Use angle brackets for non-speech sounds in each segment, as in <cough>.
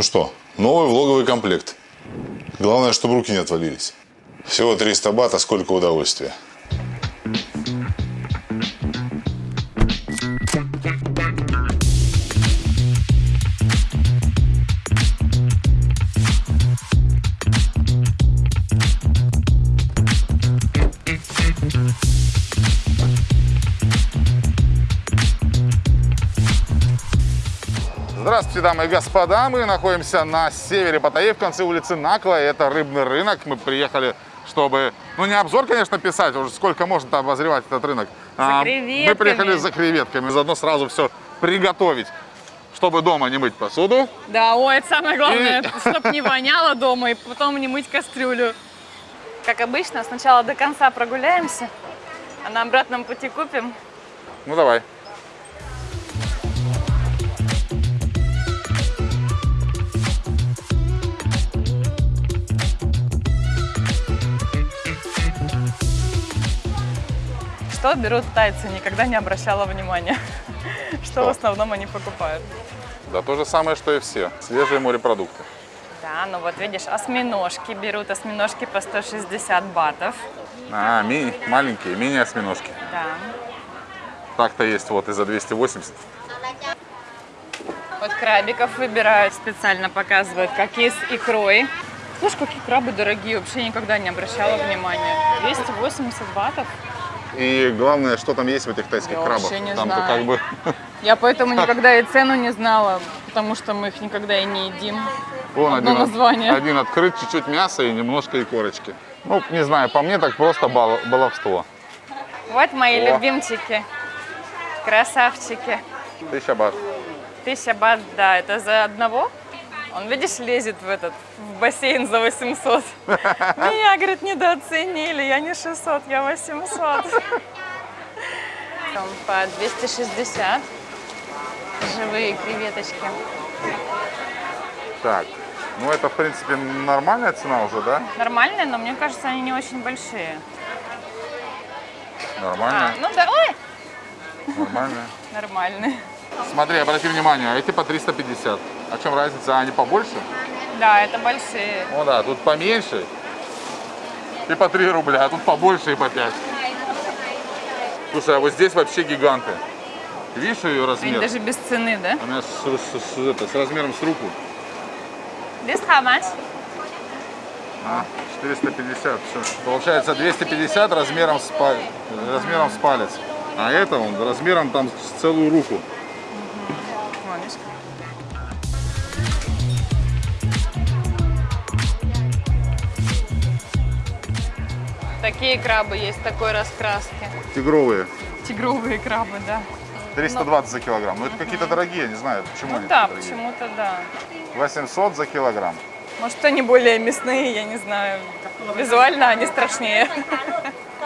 Ну что, новый влоговый комплект. Главное, чтобы руки не отвалились. Всего 300 бат, а сколько удовольствия. Здравствуйте, дамы и господа. Мы находимся на севере Паттайи, в конце улицы Накла. Это рыбный рынок. Мы приехали, чтобы... Ну, не обзор, конечно, писать, уже сколько можно обозревать этот рынок. А, креветками. Мы приехали за креветками, заодно сразу все приготовить, чтобы дома не мыть посуду. Да, ой, это самое главное, И- чтобы не <laughs> воняло дома и потом не мыть кастрюлю. Как обычно, сначала до конца прогуляемся, а на обратном пути купим. Ну, давай. Что берут тайцы, никогда не обращала внимания. <laughs> Что в основном они покупают. Да то же самое, что и все. Свежие морепродукты. Да, ну вот видишь, осьминожки берут, осьминожки по 160 батов. А, мини, маленькие, мини-осьминожки. Да. Так-то есть вот и за 280. Вот крабиков выбирают, специально показывают, какие с икрой. Слушай, какие крабы дорогие, вообще никогда не обращала внимания. 280 батов. И главное, что там есть в этих тайских Я крабах. вообще не знаю. как бы... Я поэтому <laughs> никогда и цену не знала, потому что мы их никогда и не едим. Вон Одно один, название. один открыт, чуть-чуть мяса и немножко икорочки. Ну, не знаю, по мне так просто бал- баловство. Вот мои О. любимчики. Красавчики. Тысяча бат. Тысяча бат, да, это за одного. Он, видишь, лезет в этот, в бассейн за 800. Меня, говорит, недооценили, я не 600, я 800. Там по 260 живые креветочки. Так, ну это, в принципе, нормальная цена уже, да? Нормальные, но мне кажется, они не очень большие. А, Нормальная, ну да, ой, нормальная. нормальные. Смотри, обрати внимание, эти по 350. О чем разница? А, Они побольше? Да, это большие. Ну да, тут поменьше и по 3 рубля, а тут побольше и по 5. Слушай, а вот здесь вообще гиганты. Видишь ее Они размер? даже без цены, да? Она с, с- с- это, с размером с руку. This how much? А, 450, все. Получается 250 размером с, размером с палец. А это он размером там с целую руку. Такие крабы есть такой раскраски. Тигровые. Тигровые крабы, да. 320 за килограмм. Ну это какие-то дорогие, не знаю, почему Ну они да, почему-то да. 800 за килограмм. Может, они более мясные, я не знаю. Визуально они страшнее.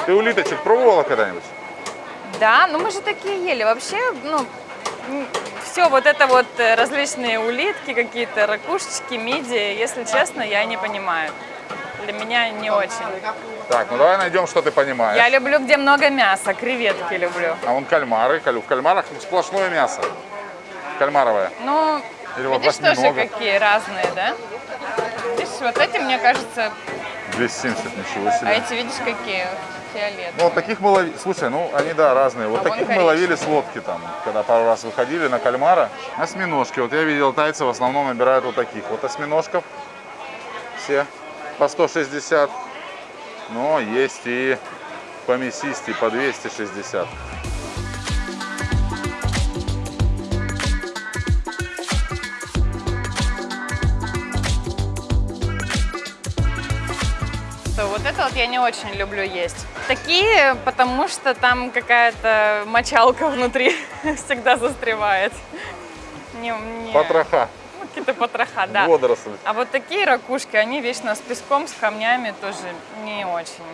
Ты улиточек пробовала когда-нибудь? Да, ну мы же такие ели. Вообще, ну, все вот это вот э, различные улитки, какие-то ракушечки, мидии, если честно, я не понимаю. Для меня не очень. Так, ну давай найдем, что ты понимаешь. Я люблю, где много мяса, креветки люблю. А вон кальмары. Каль- В кальмарах сплошное мясо. Кальмаровое. Ну, Или вот видишь, тоже какие разные, да? Видишь, вот эти, мне кажется, 270, ничего а себе. эти, видишь, какие фиолетовые. Ну, вот таких мы ловили. Слушай, ну они, да, разные. Вот А таких мы ловили с лодки там, когда пару раз выходили на кальмара. Осьминожки. Вот я видел, тайцы в основном набирают вот таких. Вот осьминожков. Все по 160. Но есть и помесистей по 260. Что вот это вот я не очень люблю есть. Такие, потому что там какая-то мочалка внутри <laughs> всегда застревает. Не, не. Потроха, Какие-то потроха, да. водоросли. А вот такие ракушки, они вечно с песком, с камнями тоже не очень.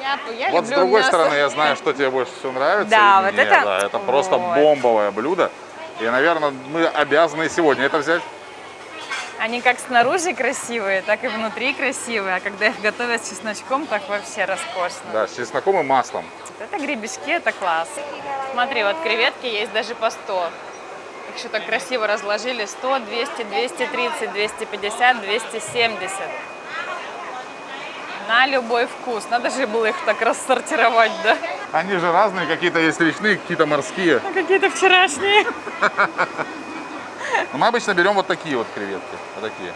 Я, я Вот с другой мясо. стороны, я знаю, что тебе больше всего нравится. Да, вот мне, это- да, это просто вот. бомбовое блюдо. И, наверное, мы обязаны сегодня это взять. Они как снаружи красивые, так и внутри красивые. А когда их готовят с чесночком, так вообще роскошно. Да, с чесноком и маслом. Вот Это гребешки, это класс. Смотри, вот креветки есть даже по 100. Еще так красиво разложили. 100, 200, 230, 250, 270. На любой вкус. Надо же было их так рассортировать, да? Они же разные, какие-то есть речные, какие-то морские. А какие-то вчерашние. <laughs> Мы обычно берем вот такие вот креветки. Вот такие.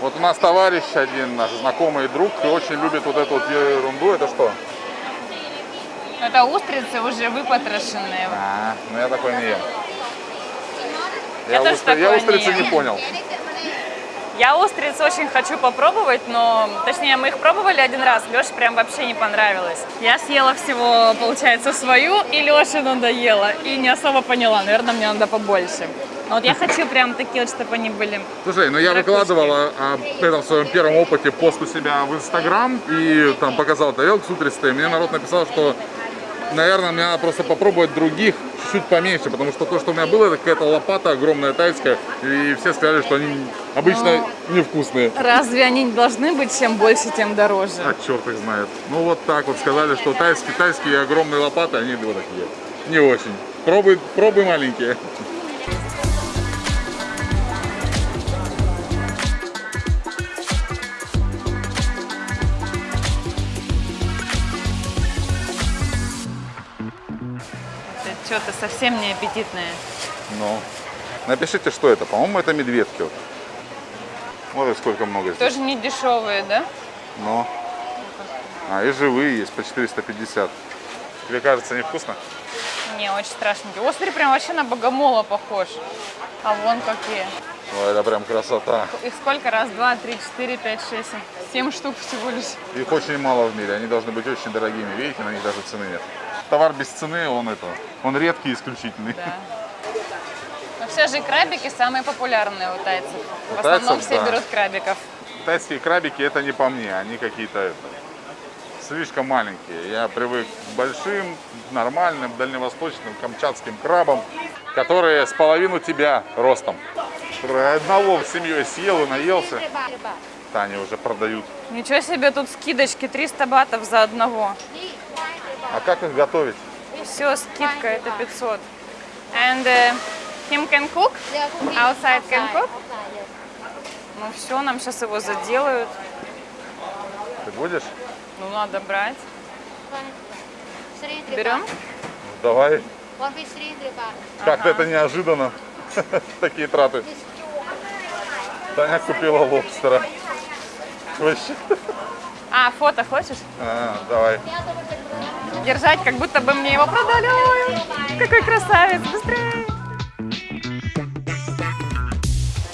Вот у нас товарищ один, наш знакомый друг, и очень любит вот эту вот ерунду. Это что? Это устрицы уже выпотрошенные. А, ну я такой не ем. Я Я, устри- я устрицы не не понял. Я устриц очень хочу попробовать, но, точнее, мы их пробовали один раз, Леше прям вообще не понравилось. Я съела всего, получается, свою, и Леше надоело, и не особо поняла, наверное, мне надо побольше. Но вот я <laughs> хочу прям такие вот, чтобы они были. Слушай, ну я Ракушки. выкладывала об этом в своем первом опыте пост у себя в Инстаграм и там показал тарелку с утристой. Мне народ написал, что, наверное, мне надо просто попробовать других чуть-чуть поменьше, потому что то, что у меня было, это какая-то лопата огромная тайская, и все сказали, что они обычно невкусные. Разве они не должны быть чем больше, тем дороже? А черт их знает. Ну вот так вот сказали, что тайские, тайские огромные лопаты, они вот такие. Не очень. Пробуй, пробуй маленькие. Что-то совсем не аппетитное. Ну, напишите, что это. По-моему, это медведки. Вот. Вот сколько много здесь. Тоже не дешевые, да? Но. А, и живые есть по 450. Тебе кажется невкусно? Не, очень страшненький. Острый прям вообще на богомола похож. А вон какие. Ой, это прям красота. Их сколько? Раз, два, три, четыре, пять, шесть. Семь штук всего лишь. Их очень мало в мире, они должны быть очень дорогими. Видите, на них даже цены нет. Товар без цены, он это, он редкий и исключительный. Да. Но все же крабики самые популярные у тайцев. У В основном тайцев, все да. берут крабиков. Тайские крабики это не по мне, они какие-то слишком маленькие. Я привык к большим, нормальным, дальневосточным, камчатским крабам, которые с половину тебя ростом. Одного с семьей съел и наелся. Таня уже продают. Ничего себе, тут скидочки 300 батов за одного. А как их готовить? Все, скидка, это 500. And uh, him can cook? Outside can cook? Ну все, нам сейчас его заделают. Ты будешь? Ну надо брать. Берем? Давай. Hundred baht. Как-то это неожиданно. <laughs> Такие траты. Таня купила лобстера. Вообще. А, фото хочешь? А, давай. Держать, как будто бы мне его продали. Ой, какой красавец, быстрее.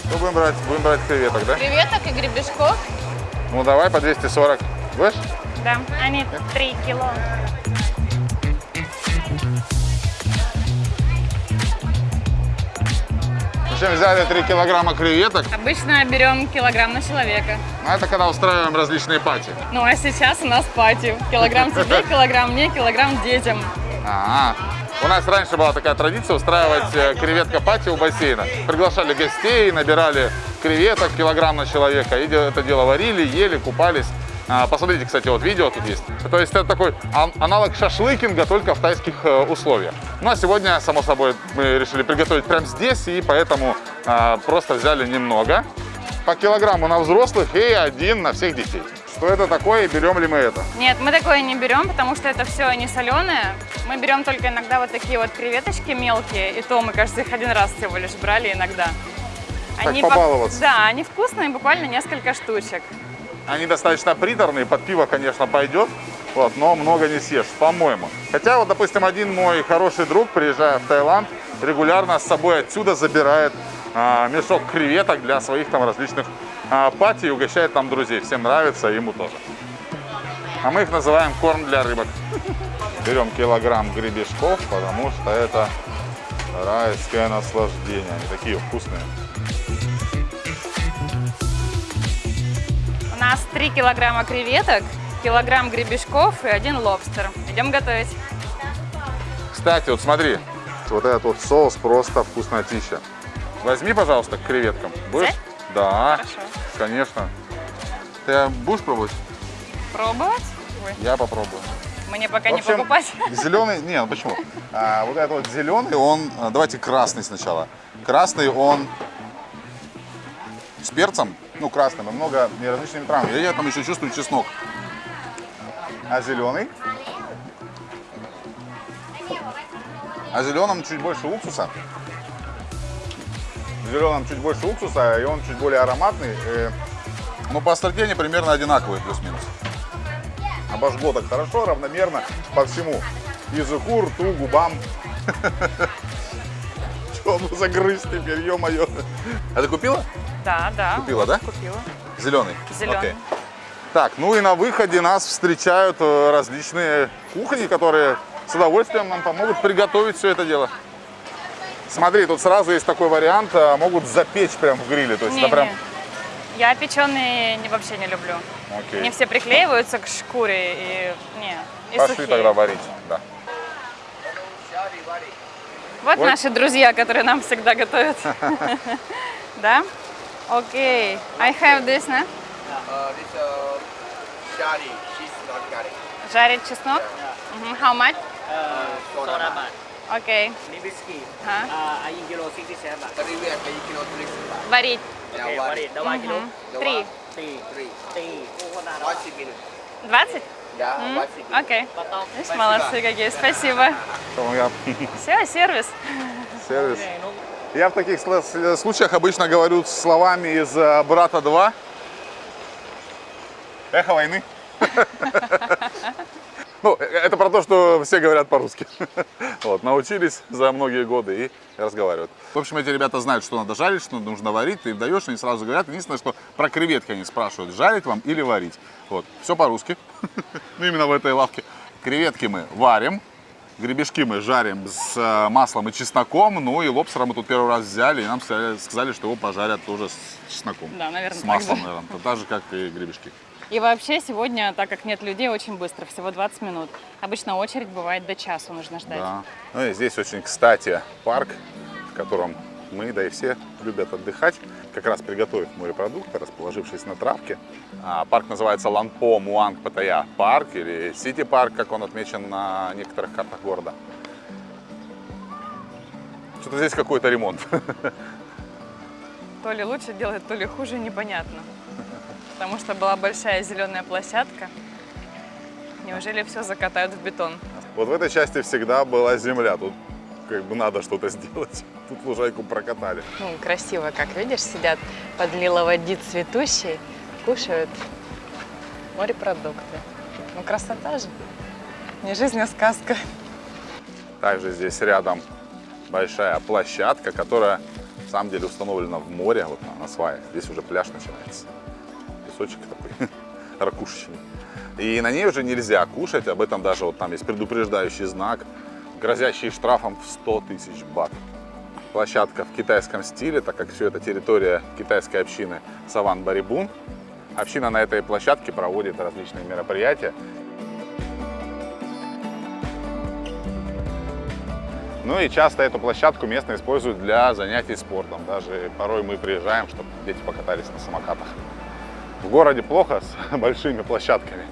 Что будем брать? Будем брать креветок, да? Креветок и гребешков. Ну давай по 240. Будешь? Да, они 3 кило. Общем, взяли 3 килограмма креветок. Обычно берем килограмм на человека. А это когда устраиваем различные пати. Ну а сейчас у нас пати. Килограмм тебе, <laughs> килограмм мне, килограмм детям. А, у нас раньше была такая традиция устраивать э, креветка пати у бассейна. Приглашали гостей, набирали креветок килограмм на человека. И это дело варили, ели, купались. А, Посмотрите, кстати, вот видео тут есть. То есть это такой ан- аналог шашлыкинга, только в тайских э, условиях. Ну а сегодня, само собой, мы решили приготовить прямо здесь, и поэтому а, просто взяли немного. По килограмму на взрослых и один на всех детей. Что это такое и берем ли мы это? Нет, мы такое не берем, потому что это все не соленое. Мы берем только иногда вот такие вот креветочки мелкие, и то мы, кажется, их один раз всего лишь брали иногда. Так, пок- побаловаться. Да, они вкусные, буквально несколько штучек. Они достаточно приторные, под пиво, конечно, пойдет, вот, но много не съешь, по-моему. Хотя вот, допустим, один мой хороший друг, приезжая в Таиланд, регулярно с собой отсюда забирает а, мешок креветок для своих там различных а, пати и угощает там друзей. Всем нравится, ему тоже. А мы их называем корм для рыбок. Берем килограмм гребешков, потому что это райское наслаждение. Они такие вкусные. Нас 3 килограмма креветок, килограмм гребешков и один лобстер. Идем готовить. Кстати, вот смотри, вот этот вот соус просто вкуснотища. Возьми, пожалуйста, к креветкам. Будешь? Взять? Да, Хорошо. конечно. Ты будешь пробовать? Пробовать? Ой, Я попробую. Мне пока В не общем, покупать. Зеленый, не, ну почему? А, вот этот вот зеленый, он, а, давайте красный сначала. Красный он с перцем, ну красным, и много и различными травами. Я там еще чувствую чеснок. А зеленый? А зеленым чуть больше уксуса. В зеленом чуть больше уксуса, и он чуть более ароматный. Э, Ну, по остроте они примерно одинаковые, плюс-минус. Обожгло так хорошо, равномерно по всему. Языку, рту, губам. <laughs> Что ну загрызть теперь, ё-моё. А ты купила? Да, да. Купила, да? Купила. Зеленый? Зеленый. Окей. Так, ну и на выходе нас встречают э, различные кухни, которые с удовольствием нам помогут приготовить все это дело. Смотри, тут сразу есть такой вариант, а, могут запечь прям в гриле. То есть Не, это прям... не. Я печеные вообще не люблю. Окей. Они все приклеиваются к шкуре и не. И Пошли сухие. тогда варить. Да. Вот, вот наши друзья, которые нам всегда готовят. <laughs> Да? Окей. I have this, no? Жарить чеснок? How much? Окей. Липецкий. Uh, один кило 67. Варить. Варить. Давай кило. Три. Три. Три. 20 минут. 20? Да, Окей. Okay. Потом. Молодцы какие, спасибо. Все, сервис. Сервис. Я в таких случаях обычно говорю словами из э, «Брата 2». Эхо войны. <laughs> Ну, э, это про то, что все говорят по-русски. <laughs> Вот, научились за многие годы и разговаривают. В общем, эти ребята знают, что надо жарить, что нужно варить. Ты им даешь, они сразу говорят. Единственное, что про креветки они спрашивают, жарить вам или варить. Вот, все по-русски. <laughs> Ну, именно в этой лавке. Креветки мы варим, Гребешки мы жарим с э, маслом и чесноком, ну и лобстера мы тут первый раз взяли, и нам сказали, что его пожарят тоже с чесноком. Да, наверное, С маслом, наверное, так же, как и гребешки. И вообще сегодня, так как нет людей, очень быстро, всего 20 минут. Обычно очередь бывает до часу нужно ждать. Да. Ну и здесь очень, кстати, парк, в котором мы, да и все любят отдыхать, как раз приготовив морепродукты, расположившись на травке. А, парк называется Ланпо Муанг Паттайя парк или Сити парк, как он отмечен на некоторых картах города. Что-то здесь какой-то ремонт. <laughs> То ли лучше делать, то ли хуже, непонятно. Потому что была большая зеленая площадка. Неужели все закатают в бетон? Вот в этой части всегда была земля, тут как бы надо что-то сделать. <laughs> Тут лужайку прокатали. Ну, красиво, как видишь, сидят под лиловоди цветущей, кушают морепродукты. Ну, красота же. Не жизнь, а сказка. Также здесь рядом большая площадка, которая на самом деле установлена в море, вот на, на сваях. Здесь уже пляж начинается. Песочек такой <laughs> ракушечный. И на ней уже нельзя кушать, об этом даже вот там есть предупреждающий знак, грозящий штрафом в 100 тысяч бат. Площадка в китайском стиле, так как все это территория китайской общины Саван Барибун. Община на этой площадке проводит различные мероприятия. Ну и часто эту площадку местные используют для занятий спортом. Даже порой мы приезжаем, чтобы дети покатались на самокатах. В городе плохо с <laughs> большими площадками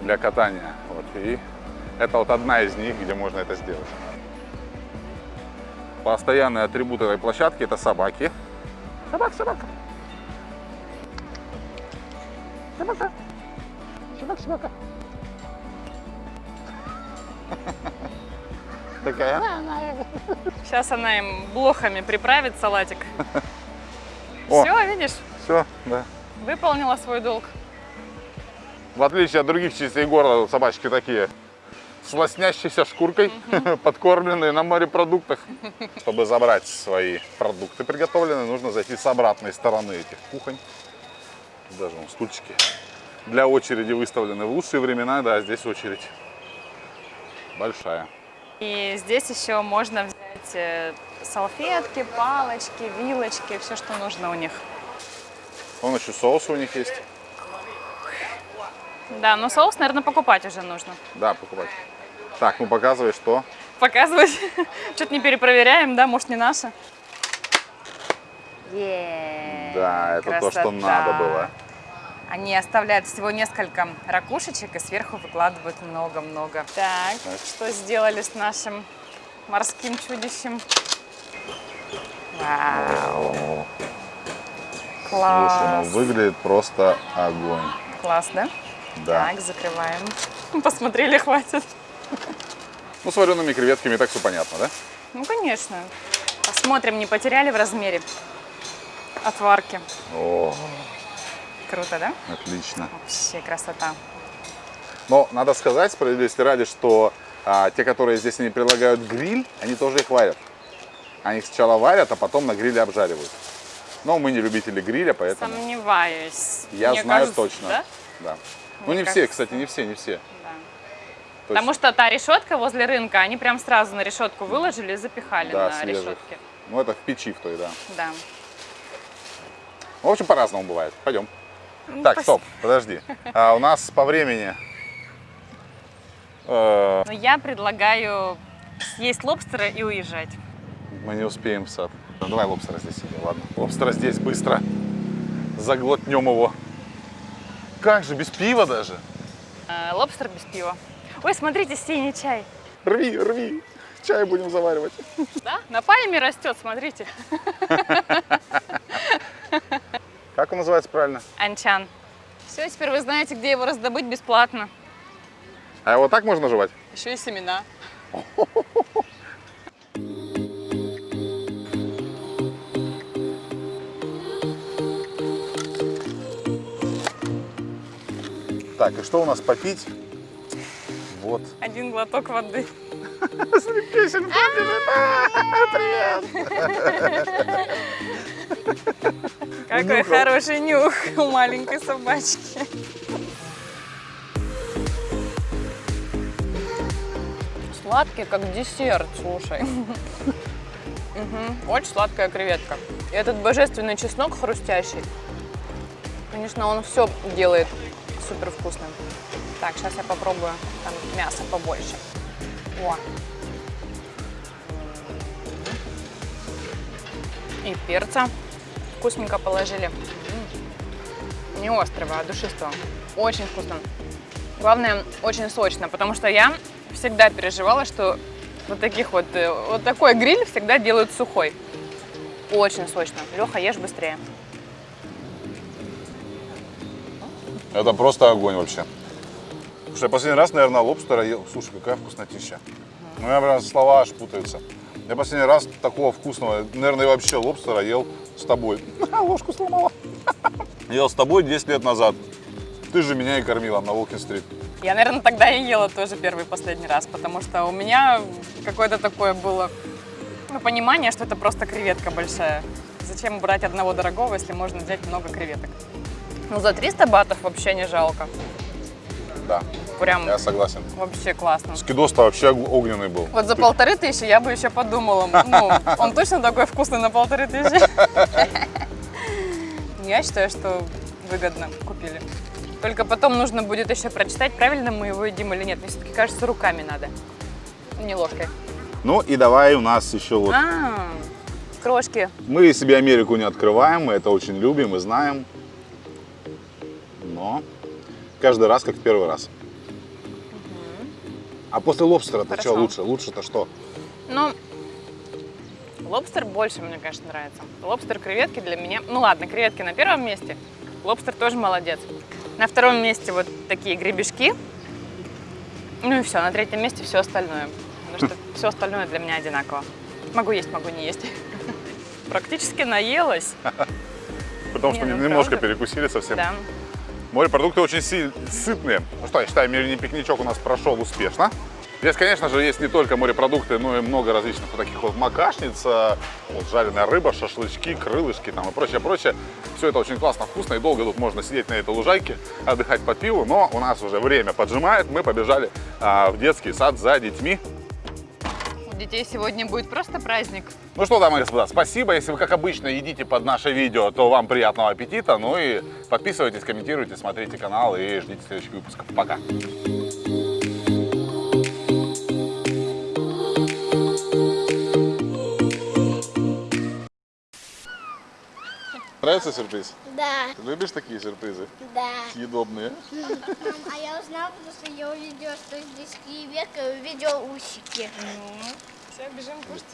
для катания. Вот. И это вот одна из них, где можно это сделать. Постоянный атрибут этой площадки это собаки. Собака, собака. Собака. Собака, собака. <laughs> Такая. Сейчас она им блохами приправит салатик. Все, видишь, Все, да. Выполнила свой долг. В отличие от других частей города, собачки такие с лоснящейся шкуркой, <laughs> подкормленные на морепродуктах. Чтобы забрать свои продукты приготовленные, нужно зайти с обратной стороны этих кухонь. Даже вон стульчики для очереди выставлены. В лучшие времена, да, здесь очередь большая. И здесь еще можно взять э, салфетки, палочки, вилочки, все, что нужно у них. Вон еще соус у них есть. Да, но соус, наверное, покупать уже нужно. Да, покупать. Так, ну показывай, что. Показывать. <laughs> Что-то не перепроверяем, да, может, не наше. Е, Да, это то, что надо было. Они оставляют всего несколько ракушечек и сверху выкладывают много-много. Так, что сделали с нашим морским чудищем? Вау! Класс! Слушай, ну выглядит просто огонь. Класс, да? Да. Так, закрываем. <laughs> Посмотрели, хватит. Ну, с вареными креветками и так все понятно, да? Ну, конечно. Посмотрим, не потеряли в размере отварки. О, Круто, да? отлично. Вообще красота. Но надо сказать, справедливости ради, что а, те, которые здесь они предлагают гриль, они тоже их варят. Они их сначала варят, а потом на гриле обжаривают. Но мы не любители гриля, поэтому Сомневаюсь. я Мне знаю кажется, точно. Да? Да. Ну Мне не все, кажется, кстати, не все, не все. Да. То Потому что та решетка возле рынка, они прям сразу на решетку выложили и запихали Да, на свежих. решетке. ну это в печи в той, да. Да. В общем, по-разному бывает. Пойдем. Ну, Так, пос- стоп, подожди. А, у нас по времени... э, Но я предлагаю съесть лобстера и уезжать. мы не успеем в сад. Ну, давай лобстера здесь себе, ладно. Лобстера здесь быстро. Заглотнем его. Как же, без пива даже? Э, лобстер без пива. Ой, смотрите, синий чай. Рви, рви. Чай будем заваривать. Да? На пальме растет, смотрите. Как он называется правильно? Анчан. Все, теперь вы знаете, где его раздобыть бесплатно. А его так можно жевать? Еще и семена. <laughs> Так, и что у нас попить? Вот. Один глоток воды. Какой хороший нюх у маленькой собачки. Сладкий, как десерт, слушай. Мгм, Очень сладкая креветка. И этот божественный чеснок хрустящий. Конечно, он все делает супер вкусным. Так, сейчас я попробую. Там мяса побольше. О. И перца вкусненько положили. Не острого, а душистого. Очень вкусно. Главное, очень сочно, потому что я всегда переживала, что вот таких вот, э, вот такой гриль всегда делают сухой. Очень сочно. Леха, ешь быстрее. Это просто огонь вообще. Слушай, последний раз, наверное, лобстера ел. Слушай, какая вкуснотища. У меня прям слова аж путаются. Я последний раз такого вкусного, наверное, вообще лобстера ел с тобой. <laughs> Ложку сломала. <laughs> Ел с тобой 10 лет назад. Ты же меня и кормила на Волкин-стрит. Я, наверное, тогда и ела тоже первый последний раз, потому что у меня какое-то такое было ну, понимание, что это просто креветка большая. Зачем брать одного дорогого, если можно взять много креветок? Ну, за 300 батов вообще не жалко. Да, Прям я согласен. вообще классно. Скидос-то вообще ог- огненный был. Вот за Ты- полторы тысячи я бы еще подумала. Ну, он точно такой вкусный на полторы тысячи. <laughs> Я считаю, что выгодно купили. Только потом нужно будет еще прочитать, правильно мы его едим или нет. Мне все-таки кажется, руками надо, не ложкой. Ну и давай у нас еще вот... А, крошки. Мы себе Америку не открываем, мы это очень любим и знаем. Но каждый раз как в первый раз. А после лобстера-то что лучше? Лучше-то что? Ну, лобстер больше мне, конечно, нравится. Лобстер, креветки для меня... Ну ладно, креветки на первом месте. Лобстер тоже молодец. На втором месте вот такие гребешки. Ну и все, на третьем месте все остальное. Потому что <laughs> все остальное для меня одинаково. Могу есть, могу не есть. <laughs> Практически наелась. Потому что ну, немножко перекусили совсем. Да. Морепродукты очень сытные. Ну что, я считаю, мини-пикничок у нас прошел успешно. Здесь, конечно же, есть не только морепродукты, но и много различных вот таких вот макашниц, э, вот жареная рыба, шашлычки, крылышки там и прочее, прочее. Все это очень классно, вкусно и долго тут можно сидеть на этой лужайке, отдыхать по пиву, но у нас уже время поджимает, мы побежали а, в детский сад за детьми. Детей сегодня будет просто праздник. Ну что, дамы и господа, спасибо. Если вы, как обычно, едите под наше видео, то вам приятного аппетита. Ну и подписывайтесь, комментируйте, смотрите канал и ждите следующих выпусков. Пока. Нравится сюрприз? Да, Ты любишь такие сюрпризы? да. Съедобные. Мам, <laughs> а я узнала, потому что я увидела, что здесь креветка, увидела усики. Все, бежим кушать.